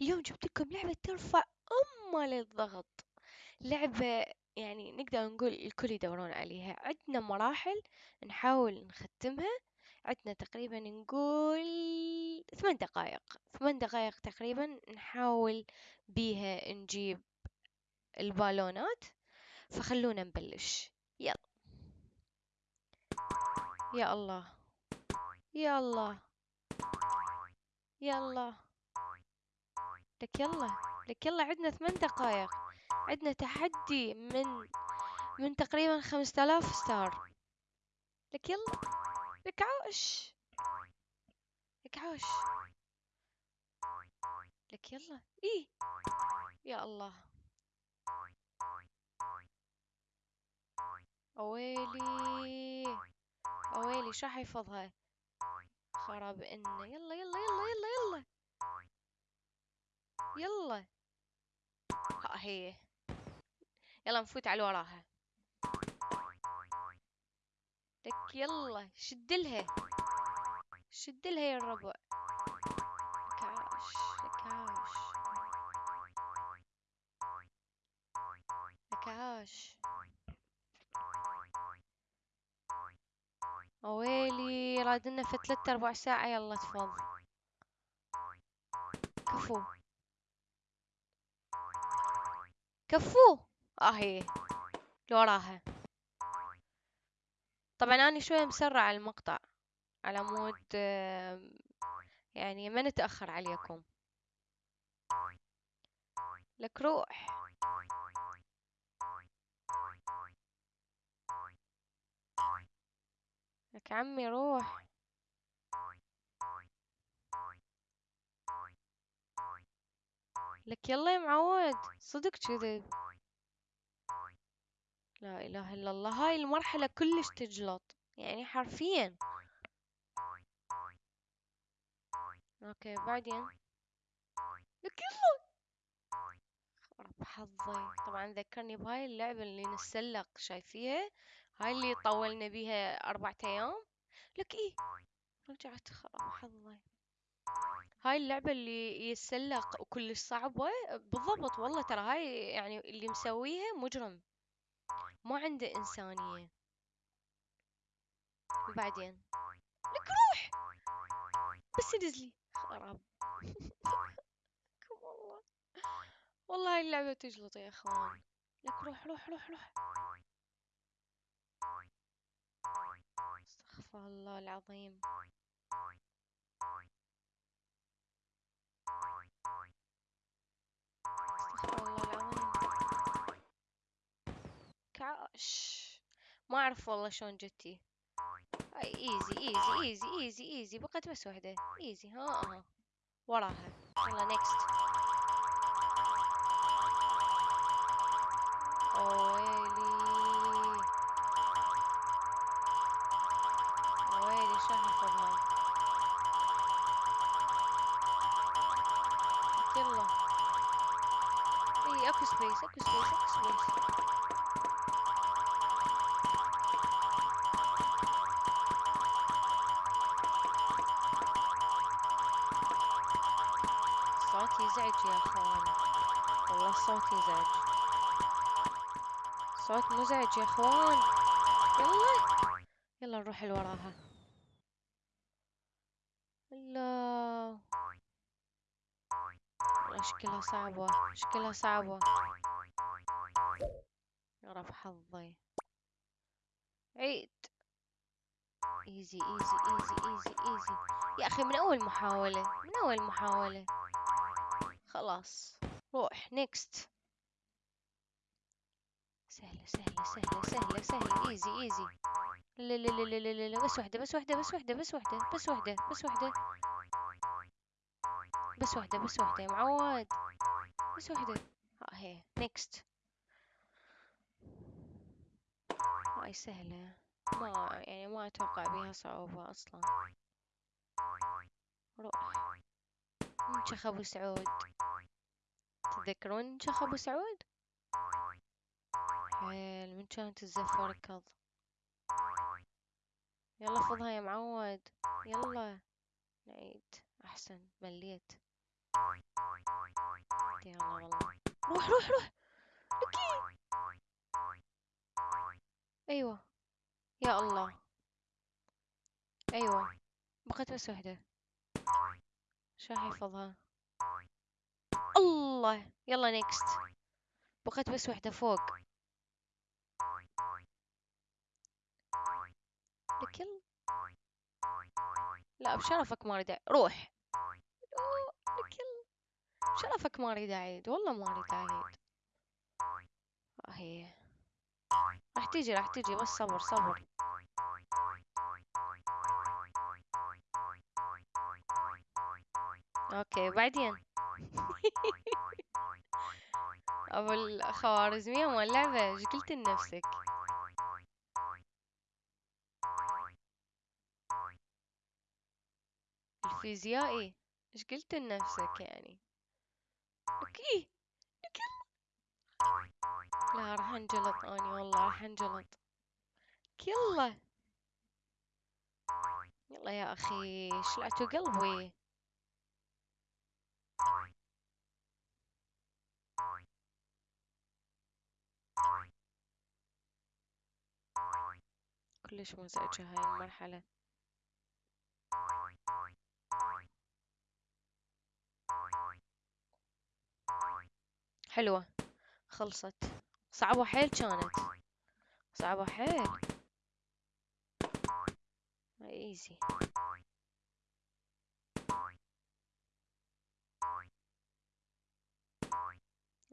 اليوم جبت لكم لعبة ترفع أمة للضغط. لعبة يعني نقدر نقول الكل يدورون عليها. عندنا مراحل نحاول نختمها. عندنا تقريبا نقول ثمان دقائق. ثمان دقائق تقريبا نحاول بيها نجيب البالونات. فخلونا نبلش. يلا. يا الله. يا الله. يلا لك يلا. لك يلا عندنا ثمان دقائق عندنا تحدي من من تقريبا خمسة آلاف ستار. لك يلا. لك عاش. لك عاش. لك يلا. إيه. يا الله. أويلي. أويلي شو حيفظها خراب إنه. يلا يلا يلا يلا يلا. يلا. ها هي. يلا نفوت على وراها. لك يلا شدلها شدلها يا الربع. كاش لكاش. لكاش. ويلي رادنا في ثلاثة أربع ساعة. يلا تفض كفو. كفو اهي لوراها طبعا أنا شوية مسرع المقطع على مود يعني ما نتأخر عليكم لك روح لك عمي روح لك يلا يا معود صدق كذب لا إله إلا الله هاي المرحلة كلش تجلط يعني حرفيا. أوكي بعدين؟ لك يلا. رب حظي. طبعا ذكرني بهاي اللعبة اللي نتسلق شايفيها هاي اللي طولنا بيها أربعة أيام. لك إيه؟ رجعت خرب حظي. هاي اللعبة اللي يتسلق وكلش صعبة؟ بالضبط والله ترى هاي يعني اللي مسويها مجرم. ما عنده إنسانية. وبعدين؟ لك روح! بس نزلي خراب. والله. والله هاي اللعبة تجلط يا إخوان. لك روح روح روح روح. أستغفر الله العظيم. كعش ما اعرف والله شلون جتي هاي easy easy easy easy easy بقت بس وحدة easy ها ها وراها يلا next ويلي ويلي شو حفظها يلا اي اكو space اكو space اكو space يزعج يا أخوان. والله الصوت يزعج صوت مزعج يا أخوان. يلا. يلا نروح لوراها. لا شكلها صعبة. شكلها صعبة. رب حظي. عيد. easy easy easy easy easy يا أخي من أول محاولة. من أول محاولة. خلاص. روح next سهلة سهلة سهلة سهلة سهلة. easy easy لا لا لا لا لا لا بس واحدة بس واحدة بس واحدة بس واحدة بس واحدة بس واحدة. بس واحدة بس واحدة يا معود بس واحدة. ها هي. نيكست هاي سهلة. ما يعني ما أتوقع بيها صعوبة أصلا. روح. منشخ أبو سعود. تذكرون منشخ أبو سعود؟ حيل من كانت الزف وركض؟ يلا فضها يا معود. يلا. نعيد. أحسن. مليت. روح روح روح. لكي أيوة. يا الله. أيوة. بقت بس وحدة. شو حيفظها الله يلا نيكست بقت بس وحدة فوق. لكل لا بشرفك ما اريد روح. لكل بشرفك ما اريد أعيد والله ما اريد أعيد. هي. راح تيجي راح تيجي. بس صبر صبر. okay بعدين؟ أبو الخوارزمية إيش قلت لنفسك؟ الفيزيائي إيش قلت لنفسك يعني؟ أوكي لا راح أنجلط أني والله راح أنجلط. يلا. يلا يا أخي شلعتوا قلبي. كلش مزعجة هاي المرحلة. حلوة. خلصت. صعبة حيل كانت. صعبة حيل. ايزي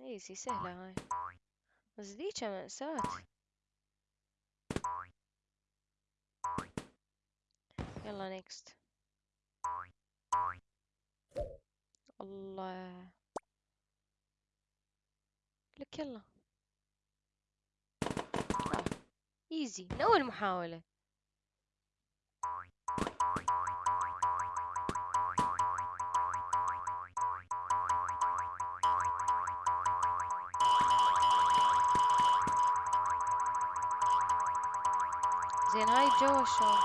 ايزي سهلة هاي بس ذيك مأساة يلا next الله لك يلا. easy من اول محاولة زين هاي الجو شلون؟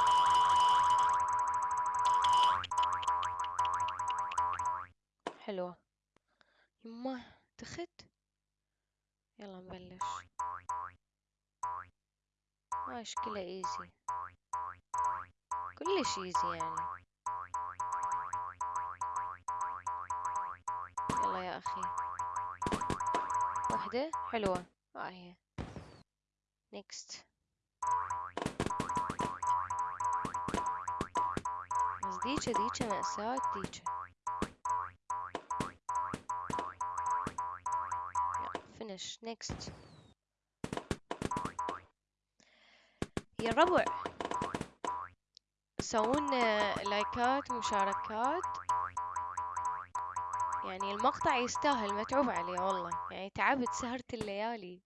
حلوة. يمه تخت يلا نبلش. ماش كله ايزي كلش ايزي يعني. يلا يا أخي. وحدة؟ حلوة. ها هي. نيكست ديجا ديجا مأساة ديجا فينش نيكست يا الربع سوون لايكات مشاركات يعني المقطع يستاهل متعوب عليه والله. يعني تعبت سهرت الليالي.